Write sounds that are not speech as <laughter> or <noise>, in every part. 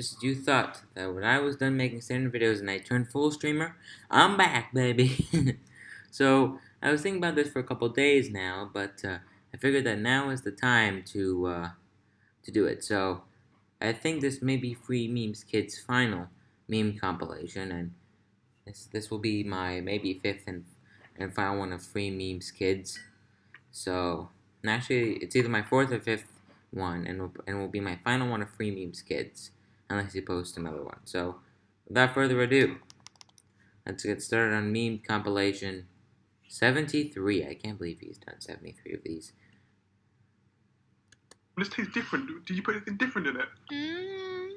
Just you thought that when I was done making standard videos and I turned full streamer, I'm back, baby. <laughs> so I was thinking about this for a couple days now, but uh, I figured that now is the time to uh, to do it. So I think this may be Free Memes Kids' final meme compilation, and this this will be my maybe fifth and and final one of Free Memes Kids. So actually, it's either my fourth or fifth one, and and will be my final one of Free Memes Kids unless you post another one. So, without further ado, let's get started on meme compilation 73. I can't believe he's done 73 of these. This tastes different. Did you put anything different in it? Mm.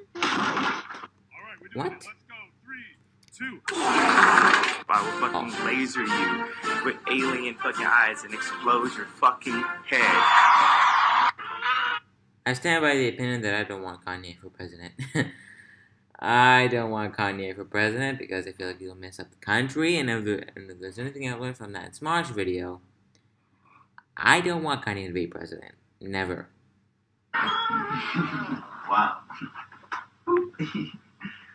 What? Let's go. Three, two. I will fucking Oh. laser you with alien fucking eyes and explode your fucking head. I stand by the opinion that I don't want Kanye for president. <laughs> I don't want Kanye for president because I feel like he'll mess up the country. And if, there, and if there's anything I learned from that Smosh video, I don't want Kanye to be president. Never. <laughs> Wow. <laughs>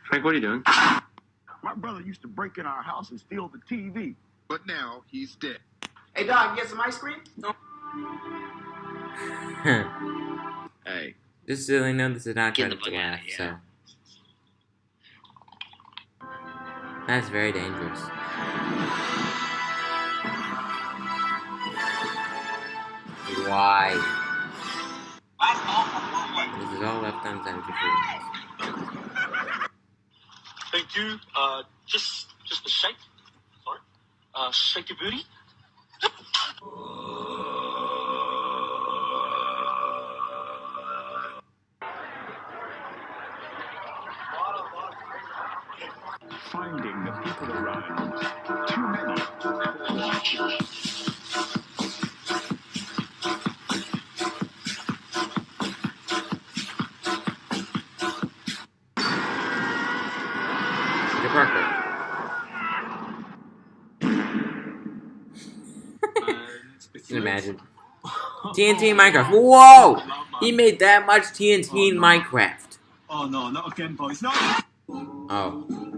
Frank, what are you doing? My brother used to break in our house and steal the TV. But now he's dead. Hey dog, get some ice cream? Hey, Just so they know, this is not Get the to laugh, here. so. That's very dangerous. Why? This is all left unsaid before. Thank you. Uh, just, just a shake. Sorry. Uh, shake your booty. Finding the people around. Too many. Peter Parker. Imagine. <laughs> TNT Minecraft. Whoa! He made that much TNT in Minecraft. Oh no, not again, boys. No. Oh.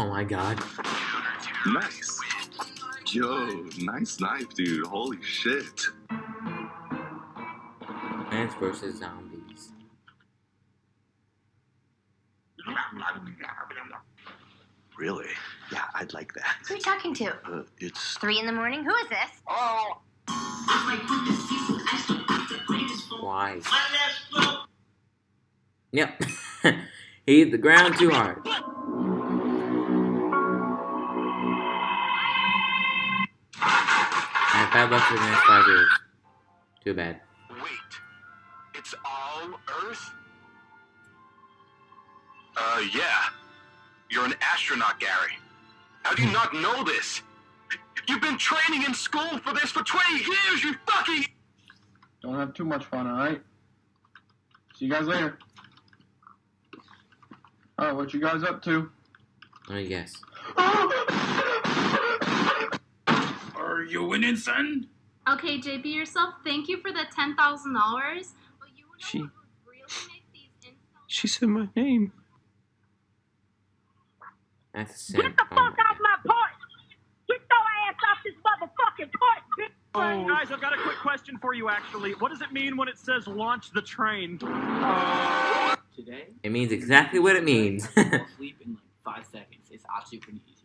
Oh my god. nice. Yo, nice knife, dude. Holy shit. Plants vs. Zombies. Really? Yeah, I'd like that. Who are you talking to? Uh, it's Three in the morning? Who is this? Oh! Why? Yep. <laughs> he hit the ground too hard. I have bad luck for the next five years. Too bad. wait. It's all Earth. Uh, yeah. You're an astronaut, Gary. How do you not know this? You've been training in school for this for 20 years. You fucking. Don't have too much fun, alright? See you guys later. Alright, what you guys up to? Oh yes. <gasps> <gasps> Are you winning, son? Okay, JP yourself, thank you for the ten thousand dollars. But you know She- really these She said my name. That's a sin. Get the Oh fuck my off my porch! Get your ass off this motherfucking porch, bitch! Hey, guys, I've got a quick question for you. Actually, what does it mean when it says "launch the train"? Today, It means exactly what it means. <laughs> I'll sleep in like five seconds. It's actually pretty easy,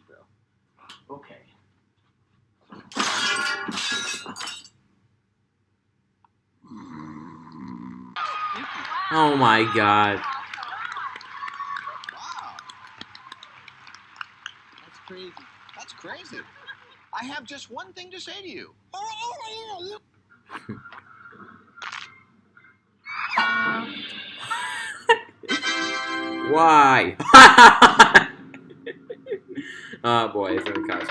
oh my god. That's crazy. That's crazy. I have just one thing to say to you. <laughs> Why? <laughs> oh boy, it's in the car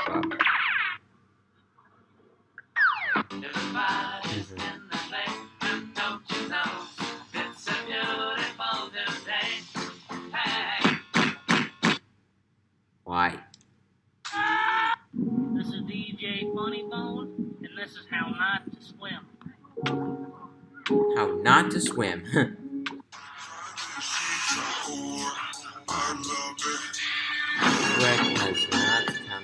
and this is how not to swim. How not to swim. Has not come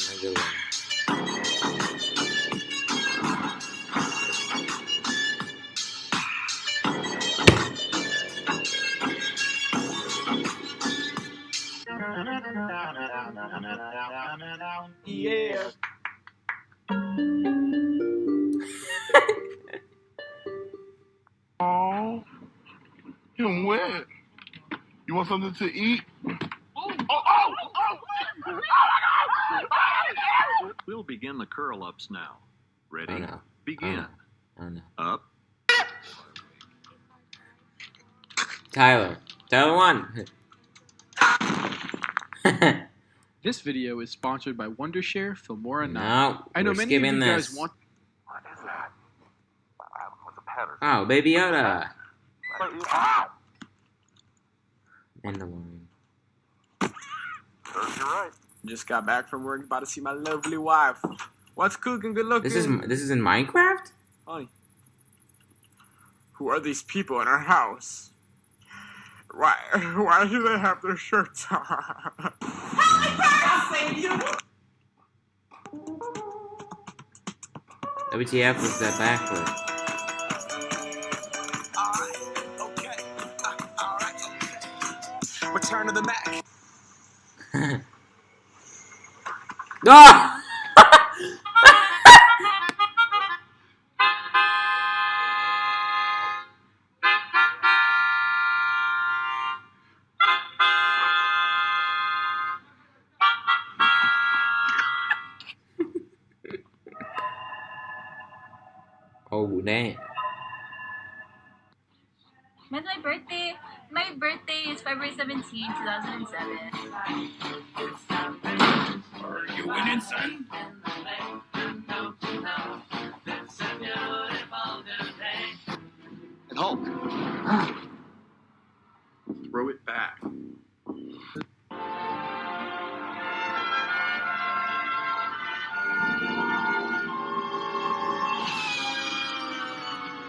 Yeah. Want something to eat? Oh, oh, oh, We'll begin the curl ups now. Ready? Oh no. Begin. Oh no. Up. Tyler. Tyler one. This video is sponsored by Wondershare, Filmora 9. No, I know many of you skipping guys this. want Oh, Baby Yoda. Mandalorian. Serves you right. Just got back from work, about to see my lovely wife. What's cooking? Good looking. This is this is in Minecraft. Honey. Who are these people in our house? Why? Why do they have their shirts on? WTF was that backward? Ah! oh damn! When's my birthday? My birthday is February 17, 2007.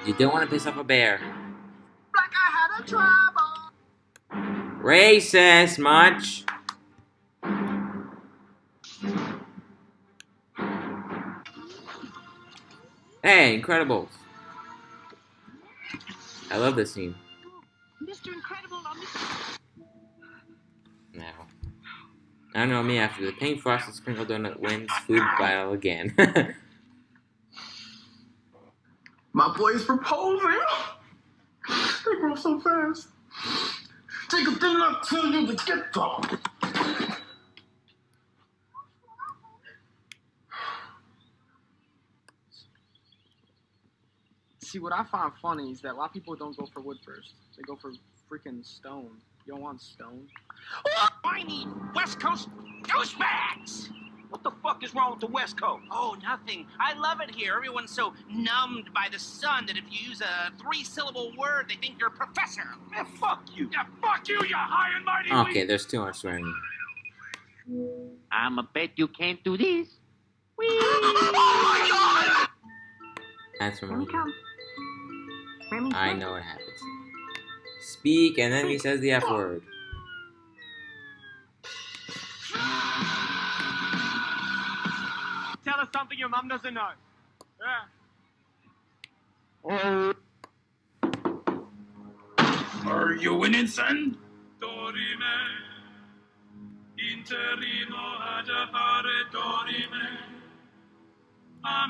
You don't want to piss off a bear. Like I had a trouble. Racist much. Hey, Incredibles. I love this scene. Mr. Incredible, I'm Now. I don't know me after the pink frosted sprinkle donut wins food battle again. <laughs> My boy is proposing. They grow so fast. Jacob did not tell you to get them. See, what I find funny is that a lot of people don't go for wood first. They go for freaking stone. You don't want stone. I need West Coast douchebags. What the fuck is wrong with the West Coast? Oh, nothing. I love it here. Everyone's so numbed by the sun that if you use a three-syllable word, they think you're a professor. Man, fuck you. Yeah, fuck you, you high and mighty. okay, there's too much swearing. I'ma bet you can't do this. That's from come. Remy, I know what happens. Speak, and then he says the F word. Your mom doesn't know. Oh. Are you winning, son?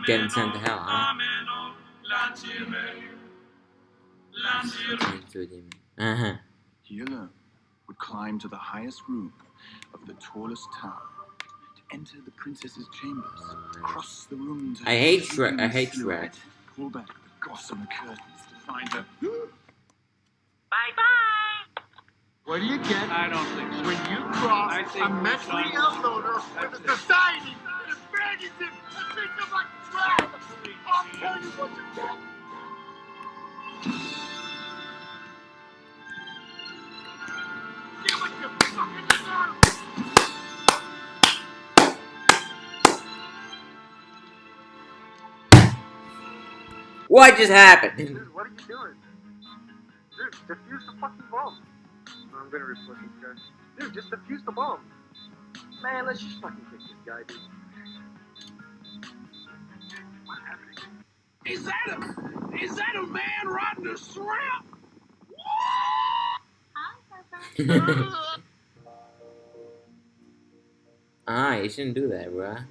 Getting sent to hell, huh? Uh huh. He would climb to the highest room of the tallest tower to enter the princess's chambers, cross the room to I hate her Shrek. I hate silhouette, Shrek. Pull back the gossamer curtains to find her. Bye bye. What do you get? I don't think so. When you cross I think a mentally ill loner with a society that abandons him and treats him like trash, I'll tell you what you get. What just happened? Dude, what are you doing? Dude, defuse the fucking bomb. I'm gonna report this guy. Dude, just defuse the bomb. Man, let's just fucking kick this guy, dude. Is that a is that a man riding a shrimp? ah, <laughs> you shouldn't do that, bruh.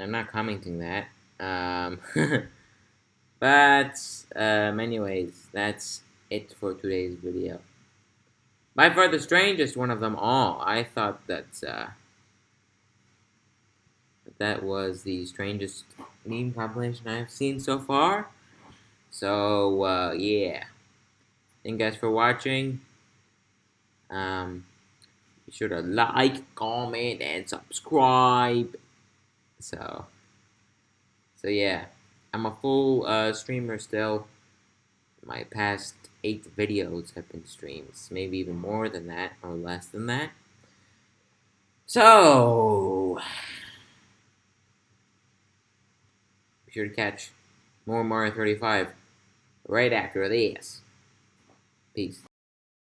I'm not commenting that. Um, <laughs> but, um, anyways, that's it for today's video. By far the strangest one of them all. I thought that, uh, that was the strangest meme compilation I've seen so far. So, uh, yeah. Thank you guys for watching. Um, be sure to like, comment, and subscribe. So, so yeah, I'm a full uh, streamer still. My past eight videos have been streams, maybe even more than that or less than that. So, be sure to catch more Mario 35 right after this. Peace.